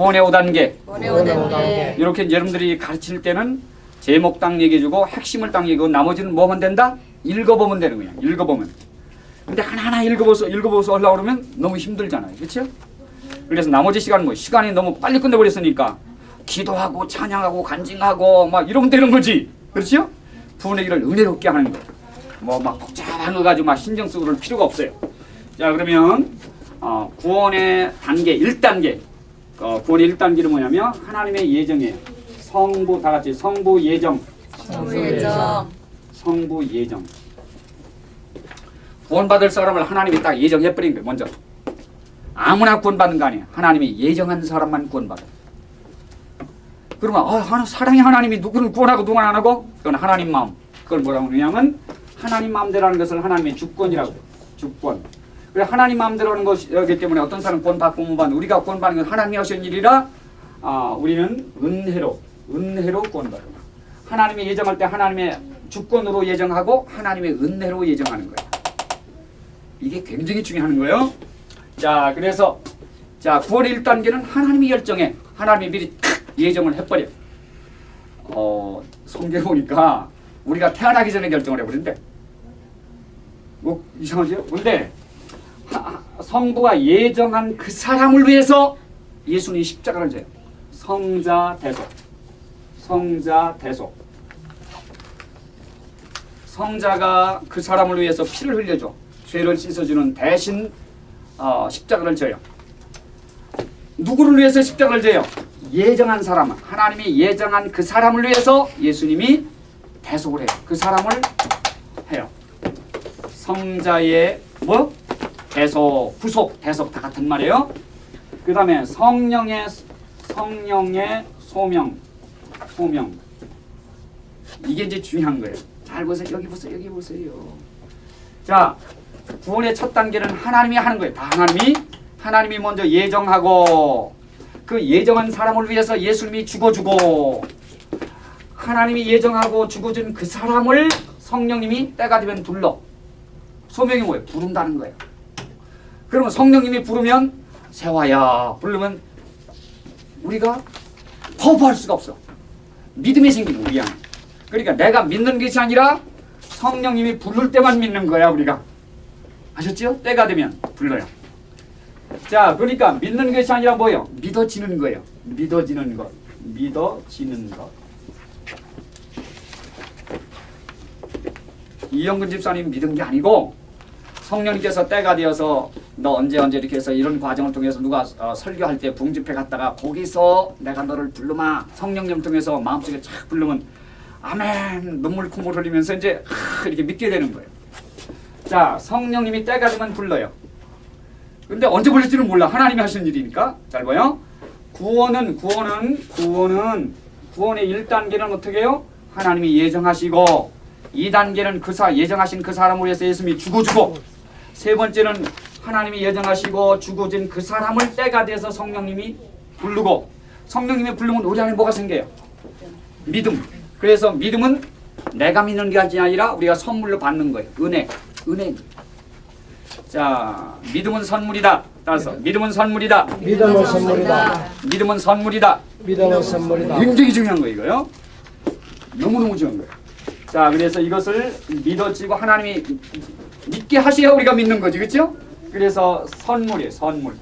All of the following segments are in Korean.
구원의 5단계 원의 5단계 이렇게 여러분들이 가르칠 때는 제목 딱 얘기해주고 핵심을 딱 얘기하고 나머지는 뭐만 된다? 읽어보면 되는 거야. 읽어보면. 근데 하나하나 읽어보서 읽어보서 하려고 그러면 너무 힘들잖아요. 그렇죠? 그래서 나머지 시간 뭐 시간이 너무 빨리 끝내버렸으니까 기도하고 찬양하고 간증하고 막 이러면 되는 거지. 그렇죠? 길을 은혜롭게 하는 거. 뭐막 복잡한 거 가지고 막 신경 쓰고 그럴 필요가 없어요. 자 그러면 어, 구원의 단계 1단계 어, 구원의 1단계는 뭐냐면 하나님의 예정이에요. 성부 다 같이 성부 예정. 정부 예정. 성부 예정. 구원받을 사람을 하나님이 딱 예정해버린 거예요 먼저. 아무나 구원받는 거 아니에요. 하나님이 예정한 사람만 구원받아요 그러면 아, 하나, 사랑의 하나님이 누구를 구원하고 누구는 안 하고? 그건 하나님 마음. 그걸 뭐라고 그러냐면 하나님 마음대로 하는 것을 하나님의 주권이라고. 해요 주권 그래 하나님 마음대로 하는 것이기 때문에 어떤 사람 구원받고 못 받는 우리가 구원받는 건 하나님이 하신 일이라 아, 우리는 은혜로 은혜로 구원받아요 하나님이 예정할 때 하나님의 주권으로 예정하고 하나님의 은혜로 예정하는 거예요. 이게 굉장히 중요한 거예요. 자, 그래서 자 구원의 1단계는 하나님이 결정해. 하나님이 미리 탁 예정을 해버려. 어, 성경 보니까 우리가 태어나기 전에 결정을 해버린대. 뭐 이상하죠? 근데 하- 성부가 예정한 그 사람을 위해서 예수님이 십자가를 져요. 성자 대속. 성자 대속. 성자가 그 사람을 위해서 피를 흘려줘 죄를 씻어주는 대신 어, 십자가를 져요. 누구를 위해서 십자가를 져요? 예정한 사람, 하나님이 예정한 그 사람을 위해서 예수님이 대속을 해요. 그 사람을 해요. 성자의 뭐? 대속, 구속, 대속 다 같은 말이에요. 그 다음에 성령의 성령의 소명, 소명. 이게 이제 중요한 거예요. 잘 보세요. 여기 보세요. 여기 보세요. 자, 구원의 첫 단계는 하나님이 하는 거예요. 다 하나님이 하나님이 먼저 예정하고 그 예정한 사람을 위해서 예수님이 죽어주고 하나님이 예정하고 죽어준 그 사람을 성령님이 때가 되면 불러. 소명이 뭐예요? 부른다는 거예요. 그러면 성령님이 부르면 세화야 부르면 우리가 거부할 수가 없어. 믿음이 생기는 우리 안에. 그러니까 내가 믿는 것이 아니라 성령님이 부를 때만 믿는 거야 우리가. 아셨죠? 때가 되면 불러요. 자, 그러니까 믿는 것이 아니라 뭐예요? 믿어지는 거예요. 믿어지는 것. 믿어지는 것. 이영근 집사님 믿은 게 아니고 성령님께서 때가 되어서 너 언제 언제 이렇게 해서 이런 과정을 통해서 누가 어, 설교할 때 붕집회 갔다가 거기서 내가 너를 부르마 성령님 통해서 마음속에 착 부르면 아멘 눈물 콧물 흘리면서 이제 하, 이렇게 믿게 되는 거예요. 자 성령님이 때가 되면 불러요. 근데 언제 불릴지는 몰라 하나님이 하신 일이니까 잘 봐요. 구원은 구원은 구원은 구원의 1단계는 어떻게 해요? 하나님이 예정하시고 2단계는 그 사, 예정하신 그 사람을 위해서 예수님이 죽어주고 세 번째는 하나님이 예정하시고 죽어진 그 사람을 때가 돼서 성령님이 부르고 성령님이 부르면 우리 안에 뭐가 생겨요? 믿음. 그래서 믿음은 내가 믿는 게 아니라 우리가 선물로 받는 거예요. 은혜. 은혜. 자, 믿음은 선물이다. 따라서 믿음은 선물이다. 믿음은 선물이다. 믿음은 선물이다. 믿음은 선물이다. 굉장히 중요한 거 이거요. 너무너무 중요한 거예요. 자, 그래서 이것을 믿어지고 하나님이 믿게 하셔야 우리가 믿는 거지, 그렇죠? 그래서 선물이에요, 선물.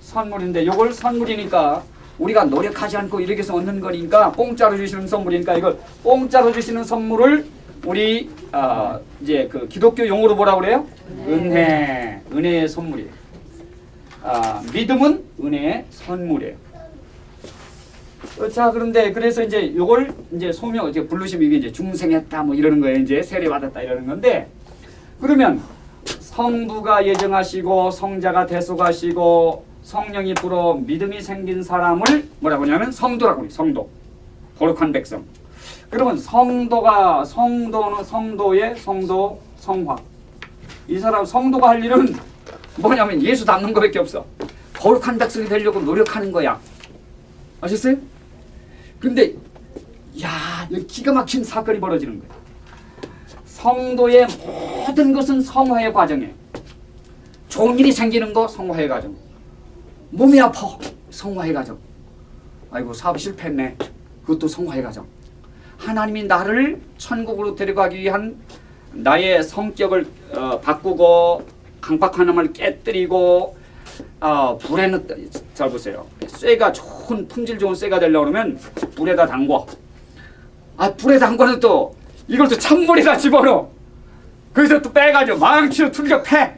선물인데 이걸 선물이니까 우리가 노력하지 않고 이렇게 해서 얻는 거니까 공짜로 주시는 선물이니까 이걸 공짜로 주시는 선물을 우리 아, 이제 그 기독교 용어로 뭐라 그래요? 은혜, 은혜의 선물이에요. 아, 믿음은 은혜의 선물이에요. 어, 자 그런데 그래서 이제 요걸 이제 소명 이제 부르시면 이게 이제 중생했다 뭐 이러는 거예요 이제 세례 받았다 이러는 건데 그러면 성부가 예정하시고 성자가 대속하시고 성령이 불어 믿음이 생긴 사람을 뭐라고 하냐면 성도라고 해요 성도. 거룩한 백성. 그러면 성도가 성도는 성도의 성도 성화. 이 사람 성도가 할 일은 뭐냐면 예수 닮는 거밖에 없어. 거룩한 백성이 되려고 노력하는 거야. 아셨어요? 근데 야, 기가 막힌 사건이 벌어지는 거예요. 성도의 모든 것은 성화의 과정이에요. 좋은 일이 생기는 거 성화의 과정. 몸이 아파 성화의 과정. 아이고 사업 실패했네. 그것도 성화의 과정. 하나님이 나를 천국으로 데려가기 위한 나의 성격을 어, 바꾸고 강박하남을 깨뜨리고 어, 불에 넣, 잘 보세요. 쇠가 좋은 품질 좋은 쇠가 되려고 그러면 불에다 담궈. 아 불에 담궈는 또 이걸 또 찬물에다 집어넣어. 거기서 또 빼가지고 망치로 틀겨 패.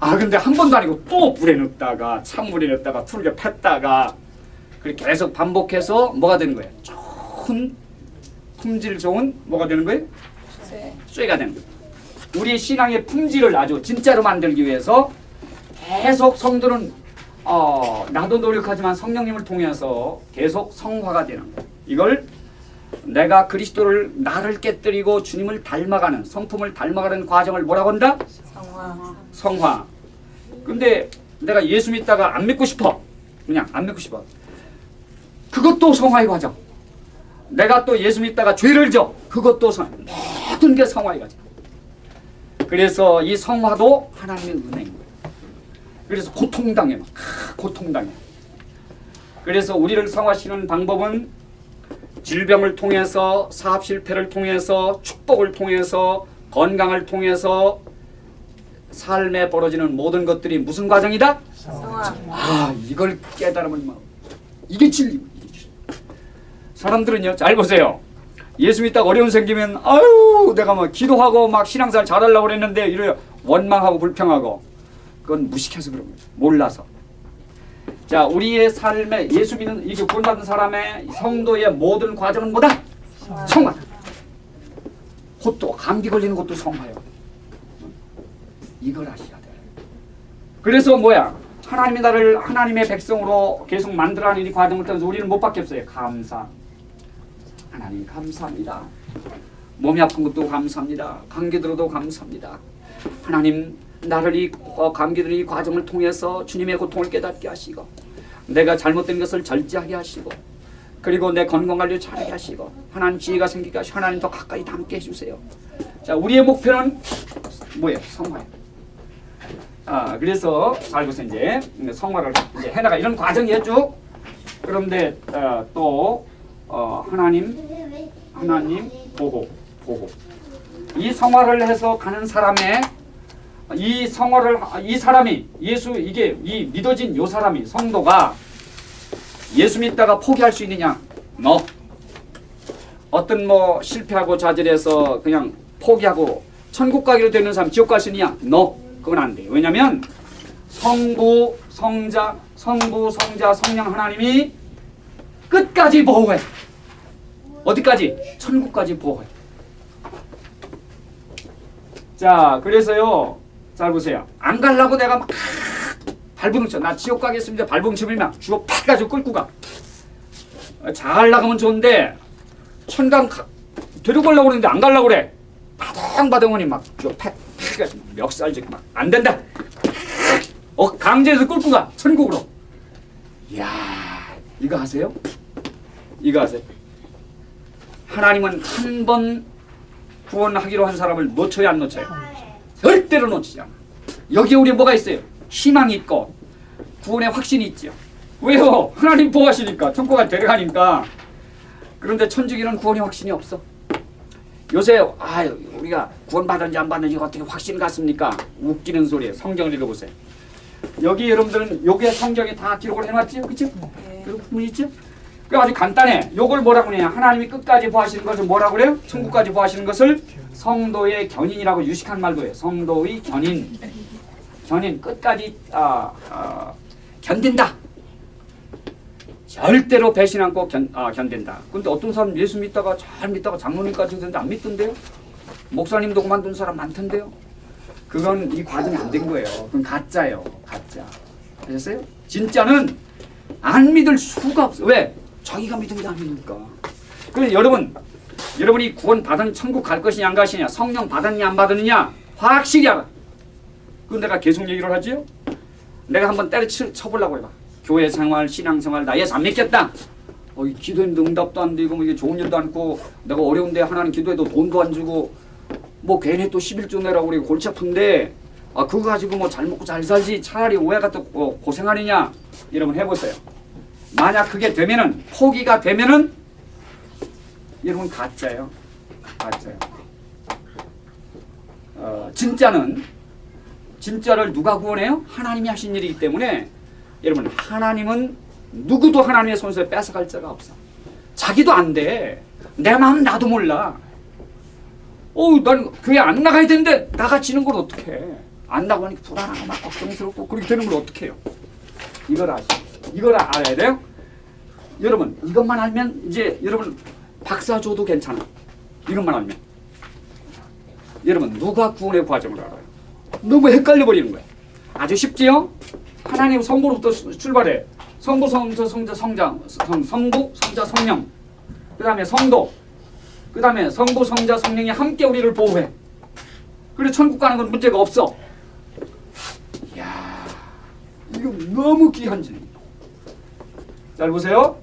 아 근데 한 번도 아니고 또 불에 넣다가 찬물에 넣다가 틀겨 팼다가 그렇게 계속 반복해서 뭐가 되는 거예요? 좋은 품질 좋은 뭐가 되는 거예요? 네. 쇠가 되는 거예요. 우리의 신앙의 품질을 아주 진짜로 만들기 위해서 계속 성도는 어, 나도 노력하지만 성령님을 통해서 계속 성화가 되는 거예요. 이걸 내가 그리스도를 나를 깨뜨리고 주님을 닮아가는 성품을 닮아가는 과정을 뭐라고 한다? 성화. 성화. 근데 내가 예수 믿다가 안 믿고 싶어. 그냥 안 믿고 싶어. 그것도 성화의 과정. 내가 또 예수 믿다가 죄를 져. 그것도 성 모든 게 성화의 과정. 그래서 이 성화도 하나님의 은혜인 거예요. 그래서 고통당해. 막 아, 고통당해. 그래서 우리를 성화시키는 방법은 질병을 통해서 사업 실패를 통해서 축복을 통해서 건강을 통해서 삶에 벌어지는 모든 것들이 무슨 과정이다? 성화. 아 이걸 깨달으면 뭐 이게 진리 이게 진리. 사람들은요 잘 보세요 예수 믿다가 어려움 생기면 아유 내가 뭐 기도하고 막 신앙생활 잘하려고 그랬는데 이래 원망하고 불평하고 그건 무식해서 그런 거예요 몰라서 자 우리의 삶에 예수 믿는 이게 구원받은 사람의 성도의 모든 과정은 뭐다? 성화 곧또 감기 걸리는 것도 성화요 이걸 아셔야 돼요 그래서 뭐야? 하나님이 나를 하나님의 백성으로 계속 만들어가는 이 과정을 통해서 우리는 못 받게 없어요. 감사. 하나님 감사합니다. 몸이 아픈 것도 감사합니다. 감기 들어도 감사합니다. 하나님 나를 이 어, 감기 드는 이 과정을 통해서 주님의 고통을 깨닫게 하시고 내가 잘못된 것을 절제하게 하시고 그리고 내 건강 관리 잘하게 하시고 하나님 지혜가 생기게 하시고 하나님 더 가까이 담게 해주세요. 자 우리의 목표는 뭐예요? 성화예요. 아 그래서 잘 보세요 이제 성화를 이제 해나가 이런 과정이에요 쭉 그런데 어, 또 어, 하나님 하나님 보호 보호 이 성화를 해서 가는 사람의 이 성화를 이 사람이 예수 이게 이 믿어진 요 사람이 성도가 예수 믿다가 포기할 수 있느냐 너 어떤 뭐 실패하고 좌절해서 그냥 포기하고 천국 가기로 되는 사람 지옥 있느냐 너 그건 안 돼요. 왜냐하면 성부, 성자, 성부, 성자, 성령 하나님이 끝까지 보호해. 어디까지? 천국까지 보호해. 자, 그래서요. 잘 보세요. 안 갈라고 내가 막 발버둥쳐. 나 지옥 가겠습니다. 발버둥치면 주워 팍 가지고 끌고 가. 잘 나가면 좋은데 천당 가, 데려가려고 그러는데 안 가려고 그래. 바둥바둥하니 막 주워 팍팍 멱살지고 막안 된다. 어 강제해서 끌고 가 천국으로. 이야 이거 하세요? 이거 하세요? 하나님은 한 번 구원하기로 한 사람을 놓쳐야 안 놓쳐요? 절대로 놓치지 않아. 여기에 우리 뭐가 있어요? 희망이 있고 구원의 확신이 있죠. 왜요? 하나님 보호하시니까 천국에 데려가니까. 그런데 천주교는 구원의 확신이 없어. 요새 아 우리가 구원 받은지 안 받는지 어떻게 확신 같습니까? 웃기는 소리예요. 성경을 읽어보세요. 여기 여러분들은 요게 성경에 다 기록을 해놨지요, 그렇죠? 네. 그 부분 있죠? 그 아주 간단해. 요걸 뭐라고 그래요? 하나님이 끝까지 보하시는 것을 뭐라고 그래요? 천국까지 보하시는 것을 성도의 견인이라고 유식한 말도 해요. 성도의 견인. 견인 끝까지 아, 아, 견딘다. 절대로 배신 않고 견, 아, 견딘다. 근데 어떤 사람 예수 믿다가 잘 믿다가 장로님까지 되는데 안 믿던데요? 목사님도 그만둔 사람 많던데요? 그건 이 과정이 안 된 거예요. 그건 가짜예요. 가짜. 아셨어요? 진짜는 안 믿을 수가 없어. 왜? 자기가 믿은 게 아니니까. 그래서 여러분, 여러분이 구원 받은 천국 갈 것이냐 안 가시냐, 성령 받았냐 안 받았느냐 확실히 알아. 그건 내가 계속 얘기를 하지요. 내가 한번 때려쳐 쳐보려고 해봐. 교회 생활, 신앙 생활 나 예수 안 믿겠다. 어, 이 기도했는데 응답도 안 되고 뭐 이게 좋은 일도 않고 내가 어려운데 하나님 기도해도 돈도 안 주고 뭐 괜히 또 11조 내라고 그래 골치 아픈데 아 그거 가지고 뭐 잘 먹고 잘 살지 차라리 오해가 또 고- 고생하느냐 여러분 해보세요. 만약 그게 되면은 포기가 되면은 여러분 가짜예요. 가짜예요. 어, 진짜는 진짜를 누가 구원해요? 하나님이 하신 일이기 때문에 여러분 하나님은 누구도 하나님의 손에서 뺏어갈 자가 없어. 자기도 안 돼. 내 마음 나도 몰라. 어우, 난 교회 안 나가야 되는데 나가지는 걸 어떡해. 안 나가니까 불안하고 막 걱정스럽고 그렇게 되는 걸 어떡해요. 이걸 아시 이걸 알아야 돼요. 여러분, 이것만 알면 이제 여러분 박사 줘도 괜찮아. 이것만 알면. 여러분, 누가 구원의 과정을 알아요? 너무 헷갈려 버리는 거야. 아주 쉽지요? 하나님 성부로부터 수- 출발해. 성부, 성자, 성자, 성장, 성, 성부, 성자, 성령. 그 다음에 성도. 그 다음에 성부, 성자, 성령이 함께 우리를 보호해. 그래 천국 가는 건 문제가 없어. 이야, 이거 너무 귀한 진리. 잘 보세요.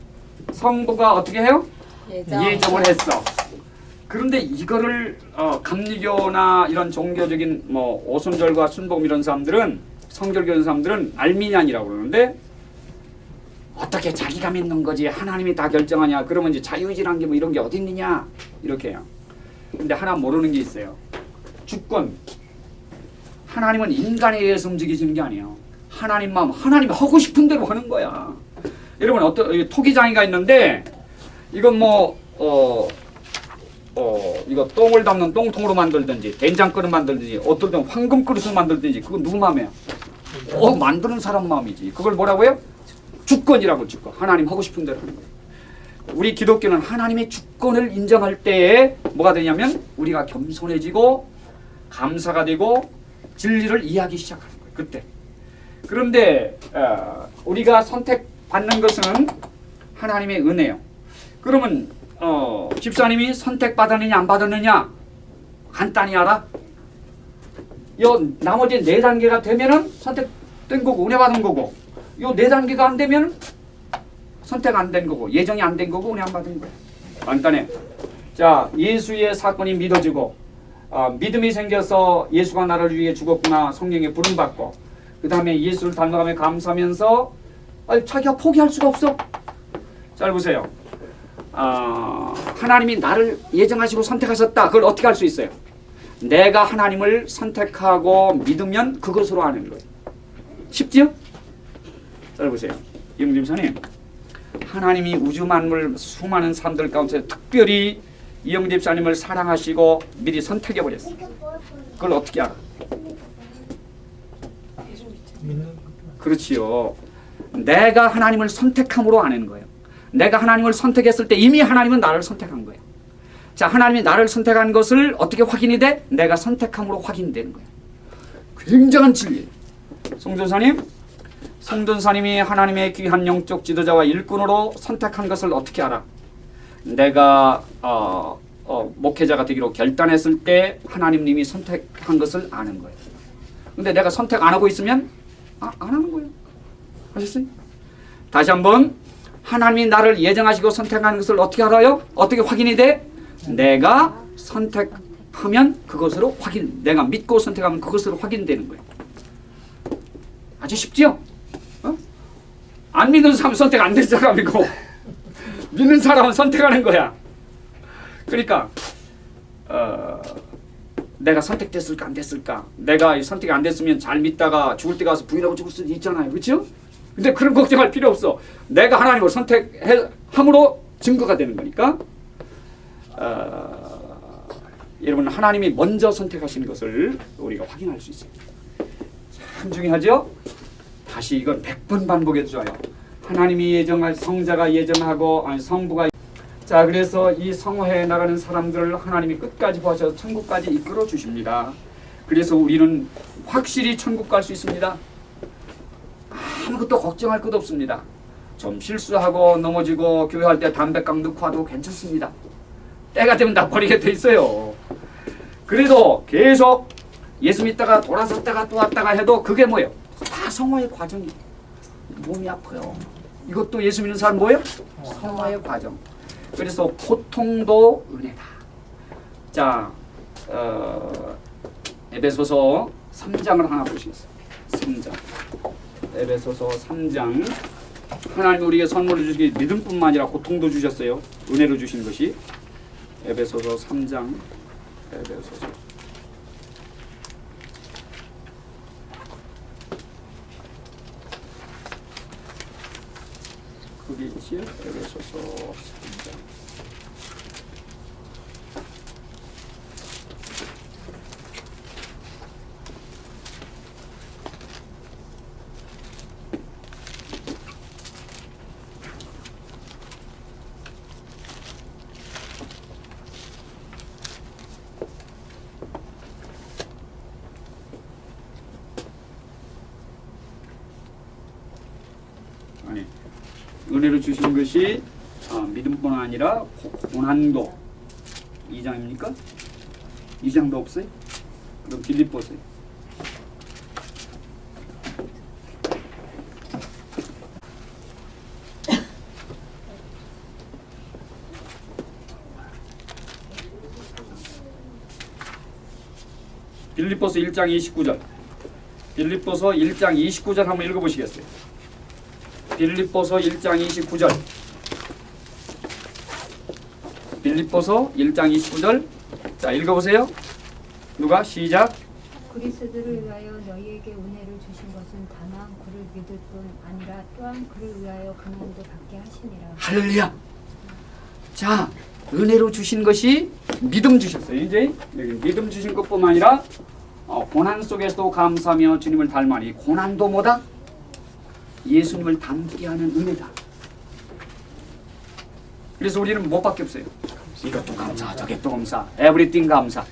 성부가 어떻게 해요? 예정. 예정을 했어. 그런데 이거를 어, 감리교나 이런 종교적인 뭐 오순절과 순복음 이런 사람들은 성결교 이런 사람들은 알미니안이라고 그러는데 어떻게 자기가 믿는 거지 하나님이 다 결정하냐 그러면 이제 자유의지란 게 뭐 이런 게 어디 있느냐 이렇게 해요. 근데 하나 모르는 게 있어요. 주권. 하나님은 인간에 의해서 움직이시는 게 아니에요. 하나님 마음, 하나님 하고 싶은 대로 하는 거야. 여러분 어떤 이 토기장이가 있는데 이건 뭐 어, 어, 이거 똥을 담는 똥통으로 만들든지 된장 그릇 만들든지 어떨 땐 황금 그릇을 만들든지 그건 누구 마음이야? 어, 만드는 사람 마음이지. 그걸 뭐라고요? 주권이라고 주권. 하나님 하고 싶은 대로 하는 거예요. 우리 기독교는 하나님의 주권을 인정할 때에 뭐가 되냐면 우리가 겸손해지고 감사가 되고 진리를 이해하기 시작하는 거예요. 그때. 그런데 어, 우리가 선택받는 것은 하나님의 은혜요. 그러면 어, 집사님이 선택받았느냐 안 받았느냐 간단히 알아? 요 나머지 네 단계가 되면은 선택된 거고 은혜 받은 거고 요 네 단계가 안 되면 선택 안 된 거고 예정이 안 된 거고 은혜 안 받은 거야. 간단해. 자 예수의 사건이 믿어지고 아, 믿음이 생겨서 예수가 나를 위해 죽었구나 성령의 부름 받고 그 다음에 예수를 닮아가며 감사하면서 아니, 자기가 포기할 수가 없어. 잘 보세요. 아, 하나님이 나를 예정하시고 선택하셨다. 그걸 어떻게 할수 있어요? 내가 하나님을 선택하고 믿으면 그것으로 아는 거예요. 쉽지요? 잘 보세요. 이영집사님, 하나님이 우주 만물 수많은 사람들 가운데 특별히 이영 집사님을 사랑하시고 미리 선택해 버렸어요. 그걸 어떻게 알아? 그렇지요. 내가 하나님을 선택함으로 아는 거예요. 내가 하나님을 선택했을 때 이미 하나님은 나를 선택한 거예요. 자, 하나님이 나를 선택한 것을 어떻게 확인이 돼? 내가 선택함으로 확인되는 거예요. 굉장한 진리예요. 송전사님, 송전사님이 하나님의 귀한 영적 지도자와 일꾼으로 선택한 것을 어떻게 알아? 내가 어, 어, 목회자가 되기로 결단했을 때 하나님님이 선택한 것을 아는 거예요. 근데 내가 선택 안 하고 있으면 아, 안 하는 거예요. 아셨어요? 다시 한번 하나님이 나를 예정하시고 선택하는 것을 어떻게 알아요? 어떻게 확인이 돼? 내가 선택하면 그것으로 확인. 내가 믿고 선택하면 그것으로 확인되는 거예요. 아주 쉽죠? 어? 안 믿는 사람 선택 안 된 사람이고 믿는 사람은 선택하는 거야. 그러니까 어, 내가 선택됐을까 안 됐을까? 내가 이 선택이 안 됐으면 잘 믿다가 죽을 때 가서 부인하고 죽을 수도 있잖아요. 그렇죠? 근데 그런 걱정할 필요 없어. 내가 하나님을 선택함으로 증거가 되는 거니까. 어, 여러분 하나님이 먼저 선택하신 것을 우리가 확인할 수 있어요. 참 중요하죠? 다시 이건 100번 반복해도 좋아요. 하나님이 예정할 성자가 예정하고 아니 성부가 자 그래서 이 성화에 나가는 사람들을 하나님이 끝까지 보셔서 천국까지 이끌어 주십니다. 그래서 우리는 확실히 천국 갈 수 있습니다. 아무것도 걱정할 것 없습니다. 좀 실수하고 넘어지고 교회할 때 담배깡 넣고 와도 괜찮습니다. 때가 되면 다 버리게 돼 있어요. 그래도 계속 예수 믿다가 돌아섰다가 또 왔다가 해도 그게 뭐예요? 다 성화의 과정이에요. 몸이 아파요. 이것도 예수 믿는 사람 뭐예요? 성화의 과정. 그래서 고통도 은혜다. 자, 어, 에베소서 3장을 하나 보시겠어요? 3장. 에베소서 3장 하나님 우리에게 선물을 주시기 믿음뿐만 아니라 고통도 주셨어요. 은혜로 주신 것이 에베소서 3장 에베소서 그게 있지요? 에베소서 3장 아니 은혜로 주신 것이 아, 믿음뿐 아니라 고- 고난도 2장입니까? 2장도 없어요? 그럼 빌립보세요. 빌립보서 1장 29절. 빌립보서 1장 29절 한번 읽어보시겠어요? 빌립보서 1장 29절. 빌립보서 1장 29절. 자, 읽어보세요. 누가 시작. 그리스도를 위하여 너희에게 은혜를 주신 것은 다만 그를 믿을 뿐 아니라 또한 그를 위하여 고난도 받게 하시니라. 할렐루야. 자, 은혜로 주신 것이 믿음 주셨어요. 이제 믿음 주신 것뿐만 아니라 어, 고난 속에서도 감사하며 주님을 닮아니 고난도 뭐다? 예수님을 닮게 하는 은혜다. 그래서 우리는 뭐밖에 없어요. 이것도 감사, 저것도 감사, 에브리띵 감사.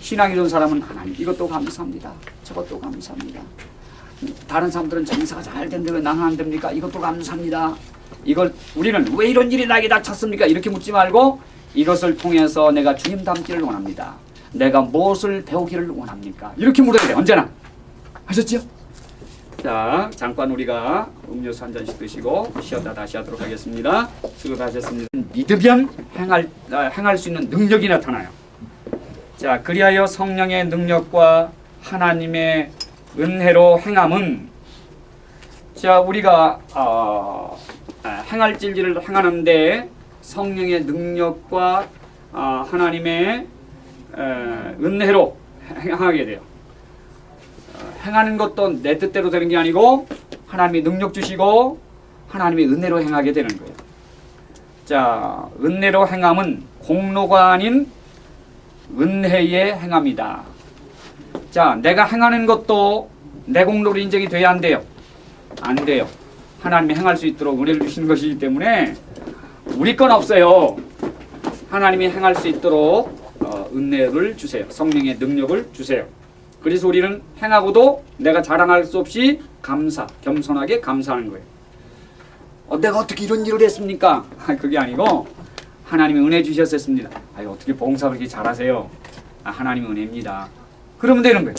신앙이 좋은 사람은 하나님 이것도 감사합니다. 저것도 감사합니다. 다른 사람들은 장사가 잘왜 나는 안 됩니까? 이것도 감사합니다. 이걸 우리는 왜 이런 일이 나에게 닥쳤습니까? 이렇게 묻지 말고 이것을 통해서 내가 주님 닮기를 원합니다. 내가 무엇을 배우기를 원합니까? 이렇게 물어야 돼 언제나 하셨죠? 자 잠깐 우리가 음료수 한 잔씩 드시고 쉬었다 다시 하도록 하겠습니다. 수고하셨습니다. 믿으면 행할 아, 행할 수 있는 능력이 나타나요. 자 그리하여 성령의 능력과 하나님의 은혜로 행함은 자 우리가 어, 아, 행할 진리를 행하는데 성령의 능력과 아, 하나님의 에, 은혜로 행하게 돼요. 어, 행하는 것도 내 뜻대로 되는 게 아니고 하나님이 능력 주시고 하나님의 은혜로 행하게 되는 거예요. 자, 은혜로 행함은 공로가 아닌 은혜의 행함이다. 자, 내가 행하는 것도 내 공로로 인정이 돼야 안 돼요. 안 돼요. 하나님이 행할 수 있도록 은혜를 주시는 것이기 때문에 우리 건 없어요. 하나님이 행할 수 있도록 어, 은혜를 주세요. 성령의 능력을 주세요. 그래서 우리는 행하고도 내가 자랑할 수 없이 감사, 겸손하게 감사하는 거예요. 어, 내가 어떻게 이런 일을 했습니까? 아, 그게 아니고 하나님이 은혜 주셨었습니다. 아, 어떻게 봉사 그렇게 잘하세요? 아, 하나님의 은혜입니다. 그러면 되는 거예요.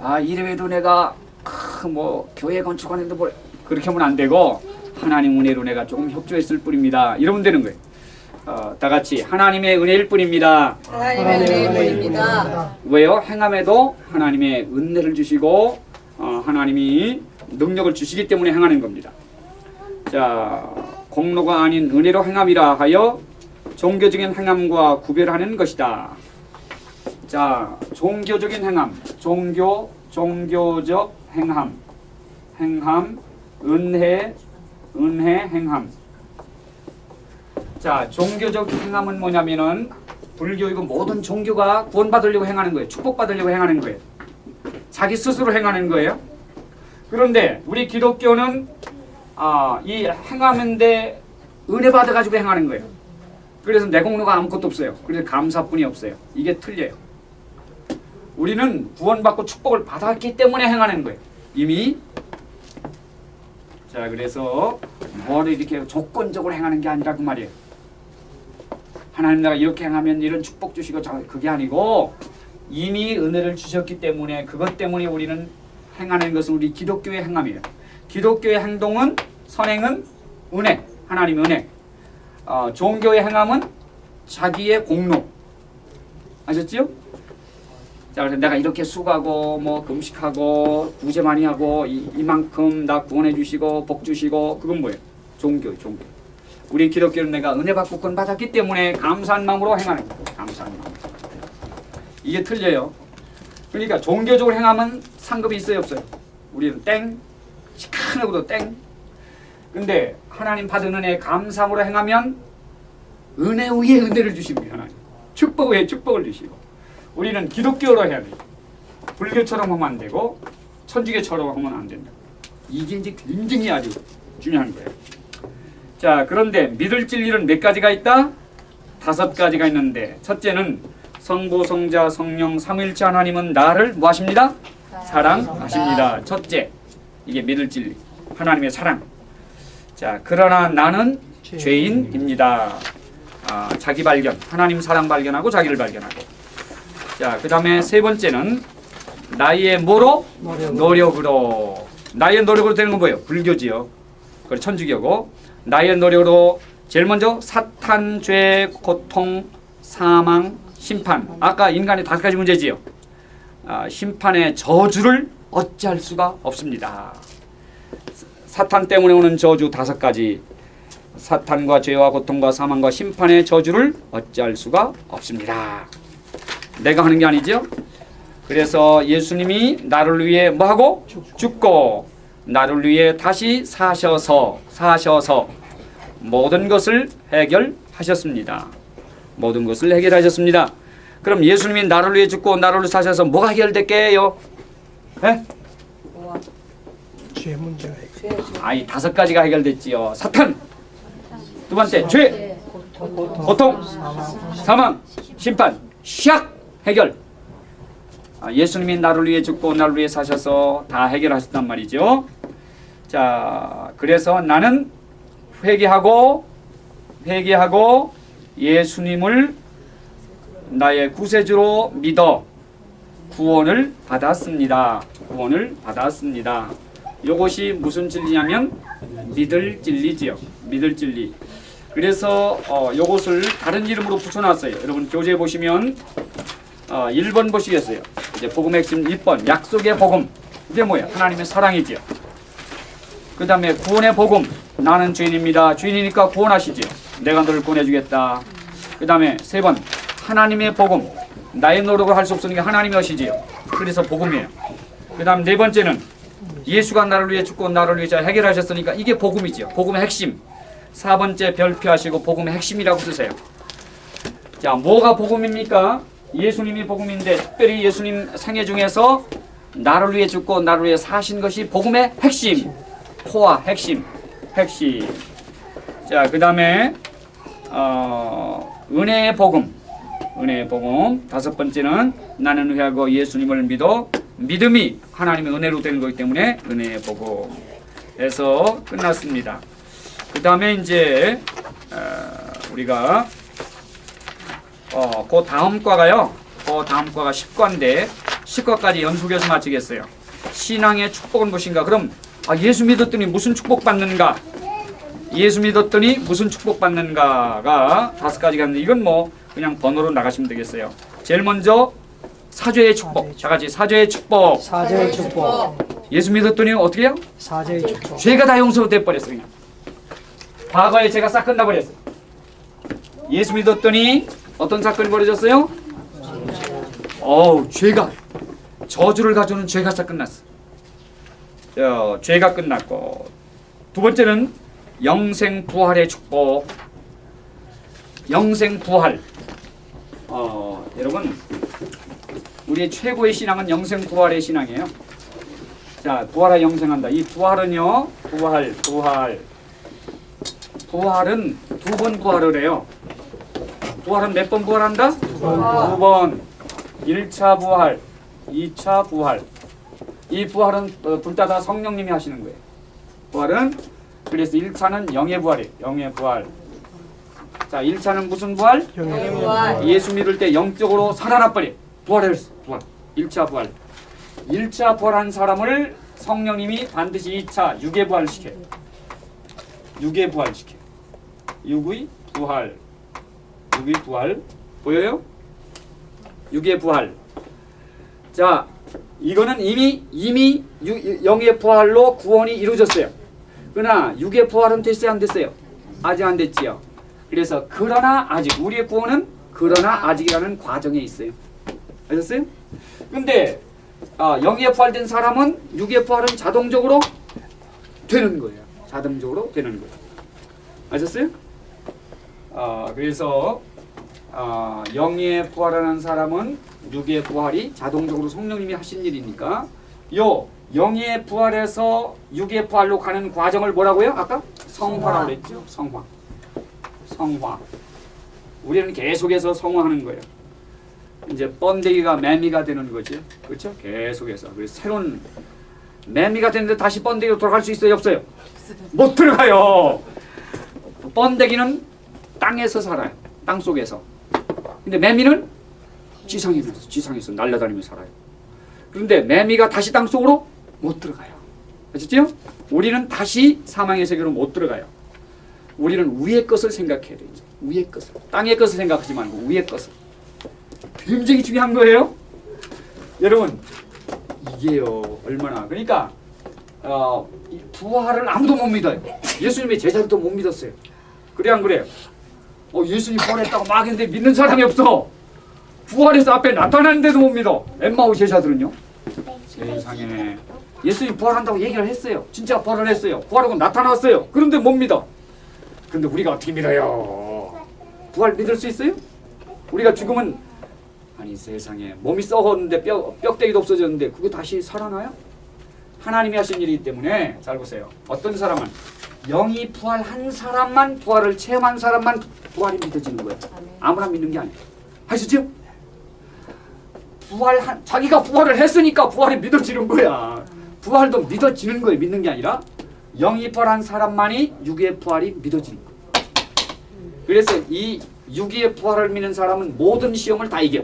아, 이래봬도 내가 크, 뭐 교회 건축하는데 뭐 그렇게 하면 안 되고 하나님 은혜로 내가 조금 협조했을 뿐입니다. 이러면 되는 거예요. 어, 다 같이 하나님의 은혜일 뿐입니다. 하나님의 은혜입니다. 왜요? 행함에도 하나님의 은혜를 주시고 어, 하나님이 능력을 주시기 때문에 행하는 겁니다. 자, 공로가 아닌 은혜로 행함이라 하여 종교적인 행함과 구별하는 것이다. 자, 종교적인 행함, 종교, 종교적 행함, 행함, 은혜, 은혜, 행함. 자, 종교적 행함은 뭐냐면은 불교이고 모든 종교가 구원받으려고 행하는 거예요. 축복받으려고 행하는 거예요. 자기 스스로 행하는 거예요. 그런데 우리 기독교는 아, 이 행하는데 은혜 받아가지고 행하는 거예요. 그래서 내 공로가 아무것도 없어요. 그래서 감사뿐이 없어요. 이게 틀려요. 우리는 구원받고 축복을 받았기 때문에 행하는 거예요. 이미 자 그래서 뭐를 이렇게 조건적으로 행하는 게 아니라 그 말이에요. 하나님 내가 이렇게 행하면 이런 축복 주시고 저 그게 아니고 이미 은혜를 주셨기 때문에 그것 때문에 우리는 행하는 것은 우리 기독교의 행함이에요. 기독교의 행동은 선행은 은혜, 하나님 은혜. 어, 종교의 행함은 자기의 공로. 아셨지요? 자 그래서 내가 이렇게 수고하고 뭐 금식하고 구제 많이 하고 이, 이만큼 나 구원해 주시고 복 주시고 그건 뭐예요? 종교 종교. 우리 기독교는 내가 은혜 받고 구원 받았기 때문에 감사한 마음으로 행하는 거예요. 감사한 마음. 이게 틀려요. 그러니까 종교적으로 행하면 상급이 있어요 없어요? 우리는 땡, 시큰하고도 땡. 근데 하나님 받은 은혜 감사함으로 행하면 은혜 위에 은혜를 주십니다. 하나님. 축복 위에 축복을 주시고 우리는 기독교로 해야 돼요. 불교처럼 하면 안 되고 천주교처럼 하면 안 된다. 이게 이제 굉장히 아주 중요한 거예요. 자 그런데 믿을 진리는 몇 가지가 있다? 다섯 가지가 있는데 첫째는 성부, 성자, 성령, 삼일체 하나님은 나를 뭐 하십니다? 사랑하십니다. 첫째, 이게 믿을 진리. 하나님의 사랑. 자, 그러나 나는 죄인입니다. 아, 자기 발견. 하나님 사랑 발견하고 자기를 발견하고. 자, 그 다음에 세 번째는 나의 뭐로? 노력으로. 나의 노력으로 되는 건 뭐예요? 불교지요. 그리고 천주교고. 나의 노력으로 제일 먼저 사탄, 죄, 고통, 사망, 심판. 아까 인간의 다섯 가지 문제지요. 아, 심판의 저주를 어찌할 수가 없습니다. 사탄 때문에 오는 저주 다섯 가지. 사탄과 죄와 고통과 사망과 심판의 저주를 어찌할 수가 없습니다. 내가 하는 게 아니죠. 그래서 예수님이 나를 위해 뭐하고 죽고 나를 위해 다시 사셔서 사셔서 모든 것을 해결하셨습니다. 모든 것을 해결하셨습니다. 그럼 예수님이 나를 위해 죽고 나를 위해 사셔서 뭐가 해결될게요? 예? 죄 있고 아이 다섯 가지가 해결됐지요. 사탄. 두 번째 죄, 고통, 사망, 심판, 시약 해결. 아, 예수님이 나를 위해 죽고 나를 위해 사셔서 다 해결하셨단 말이죠. 자, 그래서 나는 회개하고 회개하고 예수님을 나의 구세주로 믿어 구원을 받았습니다. 구원을 받았습니다. 이것이 무슨 진리냐면 믿을 진리지요. 믿을 진리. 그래서 어, 이것을 다른 이름으로 붙여놨어요. 여러분 교재 보시면 어, 1번 보시겠어요. 이제 복음 핵심 1번 약속의 복음. 이게 뭐야? 하나님의 사랑이지요. 그 다음에 구원의 복음. 나는 죄인입니다. 죄인이니까 구원하시지요. 내가 너를 구원해주겠다. 그 다음에 세 번 하나님의 복음. 나의 노력을 할 수 없으니까 하나님이 하시지요. 그래서 복음이에요. 그 다음 네 번째는 예수가 나를 위해 죽고 나를 위해 해결하셨으니까 이게 복음이지요. 복음의 핵심. 사 번째 별표하시고 복음의 핵심이라고 쓰세요. 자, 뭐가 복음입니까? 예수님이 복음인데 특별히 예수님 생애 중에서 나를 위해 죽고 나를 위해 사신 것이 복음의 핵심. 코어 핵심. 핵심. 자, 그 다음에 어, 은혜의 복음. 은혜의 복음. 다섯 번째는 나는 회하고 예수님을 믿어 믿음이 하나님의 은혜로 되는 거기 때문에 은혜의 복음. 에서 끝났습니다. 그 다음에 이제 어, 우리가 어, 그 다음 과가요. 그 다음 과가 10과인데 10과까지 연속해서 마치겠어요. 신앙의 축복은 무엇인가? 그럼 아, 예수 믿었더니 무슨 축복 받는가? 예수 믿었더니 무슨 축복 받는가가 다섯 가지가 있는데 이건 뭐 그냥 번호로 나가시면 되겠어요. 제일 먼저 사죄의 축복. 다 같이 사죄의 축복. 사죄의 축복 예수 믿었더니 어떻게 해요? 사죄의 축복 죄가 다 용서돼 버렸어 그냥. 과거에 죄가 싹 끝나버렸어. 예수 믿었더니 어떤 사건이 벌어졌어요? 어우 죄가 저주를 가져오는 죄가 싹 끝났어. 저 죄가 끝났고 두 번째는 영생 부활의 축복. 영생 부활. 어 여러분 우리의 최고의 신앙은 영생 부활의 신앙이에요. 자, 부활하 영생한다. 이 부활은요, 부활, 부활. 부활은 두 번 부활을 해요. 부활은 몇 번 부활한다? 두 번. 1차 부활, 2차 부활. 이 부활은 어, 둘다 다 성령님이 하시는 거예요. 부활은 그래서 1차는 영의 부활이에요. 영의 부활. 자, 1차는 무슨 부활? 예수 믿을 때 영적으로 살아나 버려. 부활했어. 부활. 1차 부활. 1차 부활한 사람을 성령님이 반드시 2차 육의 부활을 시켜요. 육의 부활을 시켜요. 육의 부활. 육의 부활. 보여요? 육의 부활. 자, 이거는 이미 이미 유- 영의 부활로 구원이 이루어졌어요. 그러나 육의 부활은 됐어요, 안 됐어요? 아직 안 됐지요. 그래서 그러나 아직 우리의 구원은 그러나 아직이라는 과정에 있어요. 아셨어요? 근데 아, 영의 부활된 사람은 육의 부활은 자동적으로 되는 거예요. 자동적으로 되는 거예요. 아셨어요? 아, 그래서 아, 영의 부활하는 사람은 육의 부활이 자동적으로 성령님이 하신 일이니까 요 영의 부활에서 육의 부활로 가는 과정을 뭐라고요? 아까 성화라고 그랬죠. 성화. 성화. 우리는 계속해서 성화하는 거예요. 이제 번데기가 매미가 되는 거지. 그렇죠? 계속해서. 그래서 새로운 매미가 되는데 다시 번데기로 돌아갈 수 있어요, 없어요? 못 들어가요. 번데기는 땅에서 살아요. 땅 속에서. 근데 매미는 지상에서 지상에서 날아다니면서 살아요. 그런데 매미가 다시 땅 속으로 못 들어가요. 아셨죠? 우리는 다시 사망의 세계로 못 들어가요. 우리는 위의 것을 생각해야 돼요. 위의 것을. 땅의 것을 생각하지 말고 위의 것을. 굉장히 중요한 거예요. 여러분 이게요 얼마나 그러니까 어, 이 부활을 아무도 못 믿어요. 예수님의 제자들도 못 믿었어요. 그래 안 그래요? 어, 예수님 부활했다고 막 했는데 믿는 사람이 없어. 부활해서 앞에 나타나는데도 못 믿어. 엠마오 제자들은요. 세상에 예수님 부활한다고 얘기를 했어요. 진짜 부활을 했어요. 부활하고 나타났어요. 그런데 못 믿어. 근데 우리가 어떻게 믿어요? 부활 믿을 수 있어요? 우리가 죽으면 아니 세상에 몸이 썩었는데 뼈 뼈대기도 없어졌는데 그거 다시 살아나요? 하나님이 하신 일이기 때문에 잘 보세요. 어떤 사람은 영이 부활한 사람만 부활을 체험한 사람만 부활이 믿어지는 거예요. 아무나 믿는 게 아니에요. 하시죠? 부활한 자기가 부활을 했으니까 부활이 믿어지는 거야. 부활도 믿어지는 거예요. 믿는 게 아니라 부활한 사람만이 육의 부활이 믿어지는 거예요. 그래서 이 육의 부활을 믿는 사람은 모든 시험을 다 이겨.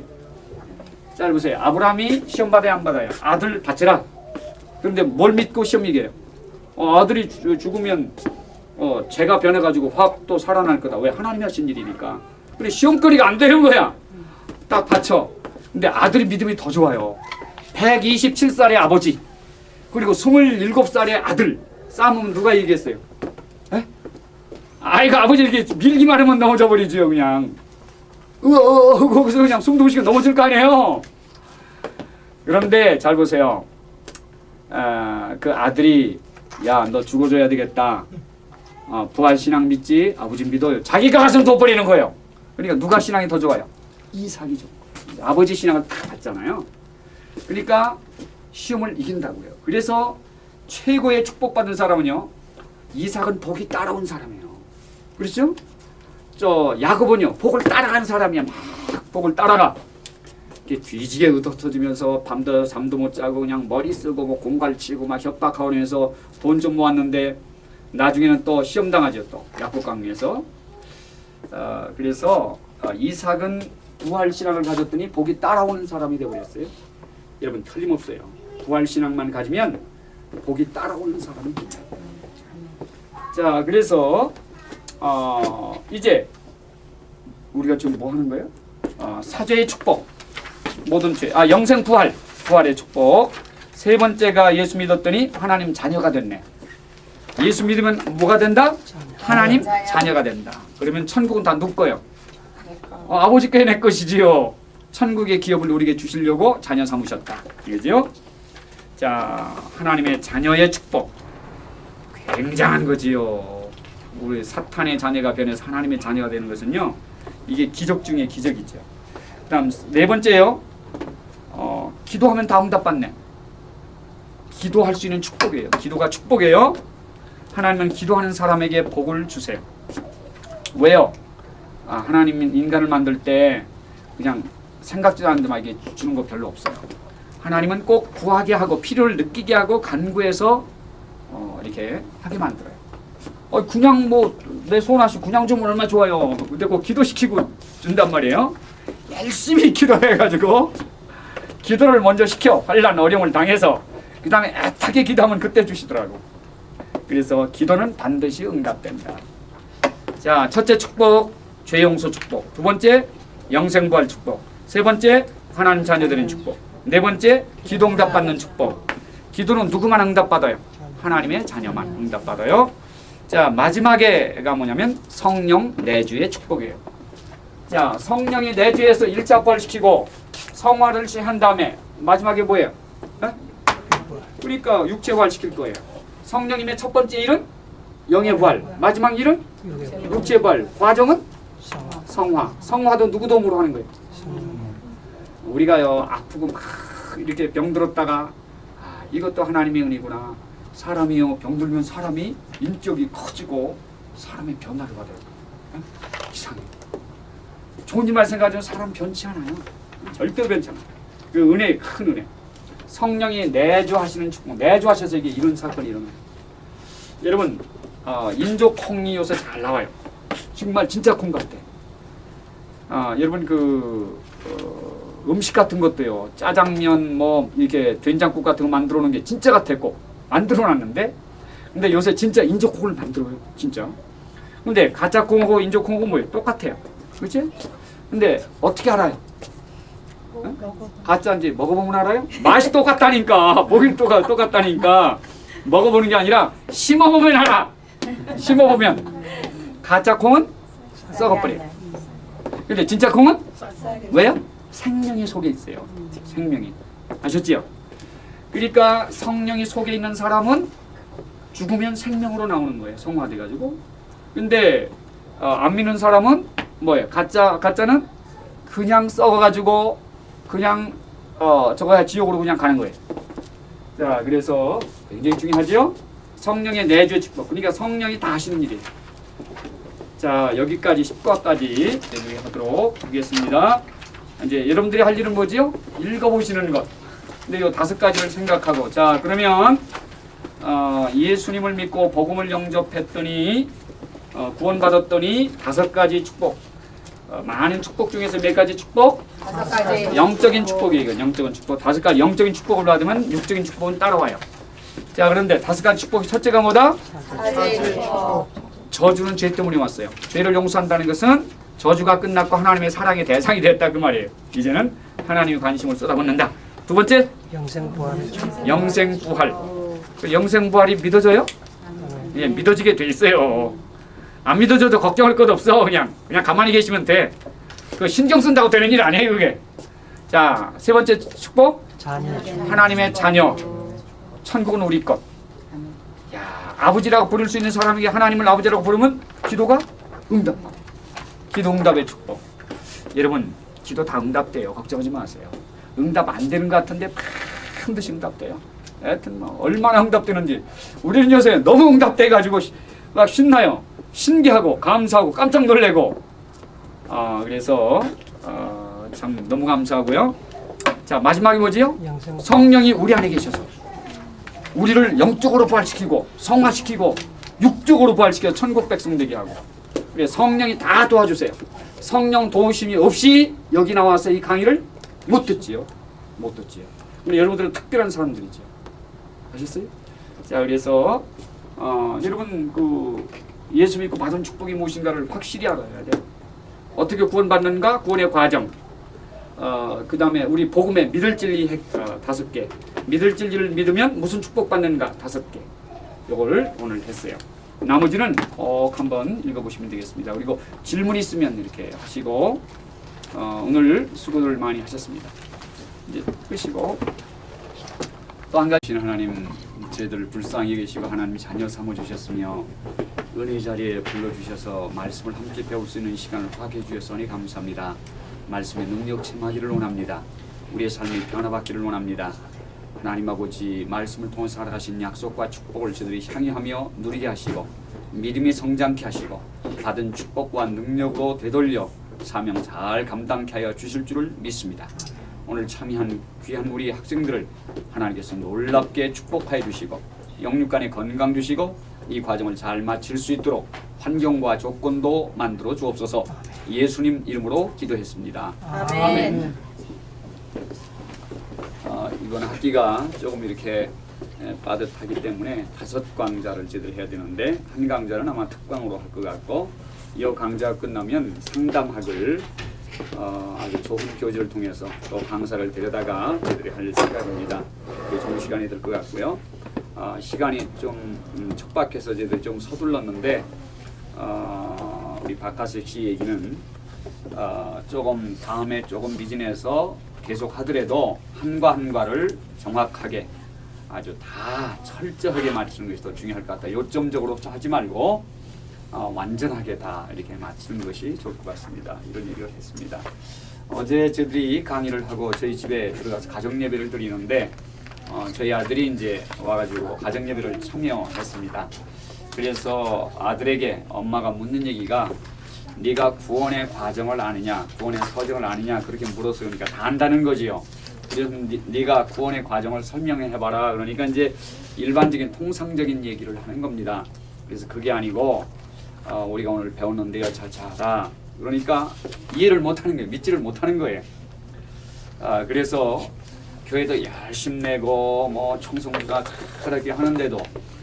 자 보세요. 아브라함이 시험 받아야 안 받아요? 아들 받으라. 그런데 뭘 믿고 시험 이겨요? 어, 아들이 죽- 죽으면 어, 죄가 변해가지고 확 또 살아날 거다. 왜? 하나님이 하신 일이니까. 그래 시험거리가 안 되는 거야. 딱 받쳐. 근데 아들이 믿음이 더 좋아요. 127살의 아버지 그리고 27살의 아들 싸우면 누가 이기겠어요? 에? 아이가 아버지 이렇게 밀기만 하면 넘어져 버리죠 그냥. 으어 거기서 그냥 숨도 못 쉬고 넘어질 거 아니에요. 그런데 잘 보세요. 아, 그 아들이 야 너 죽어줘야 되겠다. 어, 부활 신앙 믿지? 아버지 믿어요. 자기가 가슴 돋버리는 거예요. 그러니까 누가 신앙이 더 좋아요? 이삭이죠. 아버지 신앙을 다 받잖아요. 그러니까 시험을 이긴다고요. 그래서 최고의 축복받은 사람은요. 이삭은 복이 따라온 사람이에요. 그렇죠? 저 야곱은요. 복을 따라간 사람이야. 막 복을 따라가. 뒤지게 흩어지면서 밤도 잠도 못 자고 그냥 머리 쓰고 뭐 공갈 치고 막 협박하면서 돈 좀 모았는데 나중에는 또 시험 당하죠 또 야곱 강에서 어, 그래서 어, 이삭은 부활 신앙을 가졌더니 복이 따라오는 사람이 되어버렸어요. 여러분 틀림없어요. 부활 신앙만 가지면 복이 따라오는 사람이 돼요. 자 그래서 어, 이제 우리가 지금 뭐 하는 거예요? 어, 사죄의 축복 모든 죄, 아 영생 부활, 부활의 축복. 세 번째가 예수 믿었더니 하나님 자녀가 됐네. 예수 믿으면 뭐가 된다? 하나님 자녀가 된다. 그러면 천국은 다 누구 거요? 어, 아버지께 내 것이지요. 천국의 기업을 우리에게 주시려고 자녀 삼으셨다. 이거죠? 자, 하나님의 자녀의 축복. 굉장한 거지요. 우리 사탄의 자녀가 변해서 하나님의 자녀가 되는 것은요. 이게 기적 중에 기적이죠. 그 다음 네 번째요. 어, 기도하면 다 응답받네. 기도할 수 있는 축복이에요. 기도가 축복이에요. 하나님은 기도하는 사람에게 복을 주세요. 왜요? 아, 하나님은 인간을 만들 때 그냥 생각지도 않는데 막 이게 주는 거 별로 없어요. 하나님은 꼭 구하게 하고 필요를 느끼게 하고 간구해서 어, 이렇게 하게 만들어요. 어, 그냥 뭐 내 소원하시 그냥 주면 얼마나 좋아요. 근데 꼭 기도시키고 준단 말이에요. 열심히 기도해가지고 기도를 먼저 시켜 환란 어려움을 당해서 그 다음에 애타게 기도하면 그때 주시더라고. 그래서 기도는 반드시 응답된다. 자, 첫째 축복 죄 용서 축복. 두 번째 영생부활 축복. 세 번째 하나님 자녀 되는 축복. 네 번째 기도 응답 받는 축복. 기도는 누구만 응답 받아요? 하나님의 자녀만 응답 받아요. 자 마지막에가 뭐냐면 성령 내주의 축복이에요. 자 성령이 내주에서 일자 부활시키고 성화를 한 다음에 마지막에 뭐예요? 어? 그러니까 육체 부활시킬 거예요. 성령님의 첫 번째 일은 영의 부활, 마지막 일은 육의 육체 부활. 과정은 성화. 성화. 성화도 누구 도움으로 하는 거예요? 우리가요 아프고 막 이렇게 병들었다가 아, 이것도 하나님의 은혜구나. 사람이요 병들면 사람이 인격이 커지고 사람의 변화를 받아요. 응? 이상해. 좋은 일만 생각하면 사람 변치 않아요. 절대 변치 않아요. 그 은혜의 큰 은혜. 성령이 내주하시는 축복, 내주하셔서 이게 이런 사건이 일어나요. 여러분 어, 인조 콩이 요새 잘 나와요. 정말 진짜 콩 같아. 아, 여러분 그 어, 음식 같은 것도요. 짜장면 뭐 이렇게 된장국 같은 거 만들어 놓은 게 진짜 같았고 만들어 놨는데 근데 요새 진짜 인조콩을 만들어요. 진짜. 근데 가짜 콩하고 인조콩하고 뭐예요? 똑같아요. 그렇지? 근데 어떻게 알아요? 가짜인지 먹어보면 알아요? 맛이 똑같다니까. 보기 똑같, 똑같다니까. 먹어보는 게 아니라 심어보면 알아. 심어보면. 가짜 콩은 썩어버려요. 근데 진짜 콩은 왜요? 생명이 속에 있어요. 생명이. 아셨지요? 그러니까 성령이 속에 있는 사람은 죽으면 생명으로 나오는 거예요. 성화돼 가지고. 근데 어, 안 믿는 사람은 뭐예요? 가짜 가짜는 그냥 썩어 가지고 그냥 어 저거야 지옥으로 그냥 가는 거예요. 자, 그래서 굉장히 중요하죠. 성령의 내주의 축복. 그러니까 성령이 다 하시는 일이에요. 자, 여기까지 10과까지 하도록 하겠습니다. 이제 여러분들이 할 일은 뭐지요? 읽어보시는 것. 근데 이 다섯 가지를 생각하고 자, 그러면 어, 예수님을 믿고 복음을 영접했더니 어, 구원받았더니 다섯 가지 축복. 어, 많은 축복 중에서 몇 가지 축복? 다섯 가지. 영적인 축복이에요. 이건 영적인 축복. 다섯 가지 영적인 축복을 받으면 육적인 축복은 따라와요. 자, 그런데 다섯 가지 축복이 첫째가 뭐다? 사제 축복. 저주는 죄 때문에 왔어요. 죄를 용서한다는 것은 저주가 끝났고 하나님의 사랑의 대상이 됐다 그 말이에요. 이제는 하나님의 관심을 쏟아붓는다. 두 번째, 영생 부활의 축복. 영생 부활. 그 영생 부활이 믿어져요? 예, 믿어지게 돼 있어요. 안 믿어져도 걱정할 것 없어. 그냥 그냥 가만히 계시면 돼. 그 신경 쓴다고 되는 일 아니에요, 그게. 자, 세 번째 축복. 자녀. 하나님의 자녀. 천국은 우리 것. 야, 아버지라고 부를 수 있는 사람에게 하나님을 아버지라고 부르면 기도가 응답. 기도 응답의 축복. 여러분, 기도 다 응답돼요. 걱정하지 마세요. 응답 안 되는 것 같은데 반드시 응답돼요. 하여튼 뭐 얼마나 응답되는지 우리는 요새 너무 응답돼 가지고 막 신나요. 신기하고 감사하고 깜짝 놀래고 아 그래서 어, 참 너무 감사하고요. 자 마지막이 뭐지요? 성령이 우리 안에 계셔서 우리를 영적으로 부활시키고 성화시키고 육적으로 부활시켜 천국 백성 되게 하고 그래 성령이 다 도와주세요. 성령 도우심이 없이 여기 나와서 이 강의를 못 듣지요. 못 듣지요. 근데 여러분들은 특별한 사람들이죠. 아셨어요? 자 그래서 어, 여러분 그 예수 믿고 받은 축복이 무엇인가를 확실히 알아야 돼요. 어떻게 구원받는가? 구원의 과정. 어, 그 다음에 우리 복음의 믿을 진리 핵, 어, 다섯 개. 믿을 진리를 믿으면 무슨 축복받는가? 다섯 개. 요거를 오늘 했어요. 나머지는 꼭 한번 읽어보시면 되겠습니다. 그리고 질문 있으면 이렇게 하시고 어, 오늘 수고를 많이 하셨습니다. 이제 끄시고 또 한 가지 하나님 저희들을 불쌍히 계시고 하나님 자녀 삼아 주셨으며 은혜 자리에 불러 주셔서 말씀을 함께 배울 수 있는 시간을 허락해 주셨으니 감사합니다. 말씀의 능력 체하기를 원합니다. 우리의 삶이 변화받기를 원합니다. 하나님 아버지 말씀을 통해 살아가신 약속과 축복을 저들이 향유하며 누리게 하시고 믿음이 성장케 하시고 받은 축복과 능력으로 되돌려 사명 잘 감당케 하여 주실 줄을 믿습니다. 오늘 참여한 귀한 우리 학생들을 하나님께서 놀랍게 축복하여 주시고 영육간에 건강 주시고 이 과정을 잘 마칠 수 있도록 환경과 조건도 만들어 주옵소서 예수님 이름으로 기도했습니다. 아멘. 어, 이번 학기가 조금 이렇게 에, 빠듯하기 때문에 다섯 강좌를 제대로 해야 되는데 한 강좌는 아마 특강으로 할 것 같고 이 강좌가 끝나면 상담학을 어, 아주 좋은 교재를 통해서 또 강사를 데려다가 저희들이 할 생각입니다. 좋은 시간이 될 것 같고요. 어, 시간이 좀 음, 촉박해서 저희들이 좀 서둘렀는데 어, 우리 박하석 씨 얘기는 어, 조금 다음에 조금 미진해서 계속 하더라도 한과 한과를 정확하게 아주 다 철저하게 맞추는 것이 더 중요할 것 같다. 요점적으로 하지 말고 어, 완전하게 다 이렇게 맞추는 것이 좋을 것 같습니다. 이런 얘기를 했습니다. 어제 저들이 강의를 하고 저희 집에 들어가서 가정 예배를 드리는데 어, 저희 아들이 이제 와가지고 가정 예배를 참여했습니다. 그래서 아들에게 엄마가 묻는 얘기가 네가 구원의 과정을 아느냐, 구원의 서정을 아느냐 그렇게 물어서 그러니까 다 안다는 거지요. 그래서 네- 네가 구원의 과정을 설명해 봐라. 그러니까 이제 일반적인 통상적인 얘기를 하는 겁니다. 그래서 그게 아니고 어, 우리가 오늘 배웠는데요, 차차하다. 그러니까 이해를 못하는 거예요, 믿지를 못하는 거예요. 아, 그래서 교회도 열심 내고 뭐 청송부가 그렇게 하는데도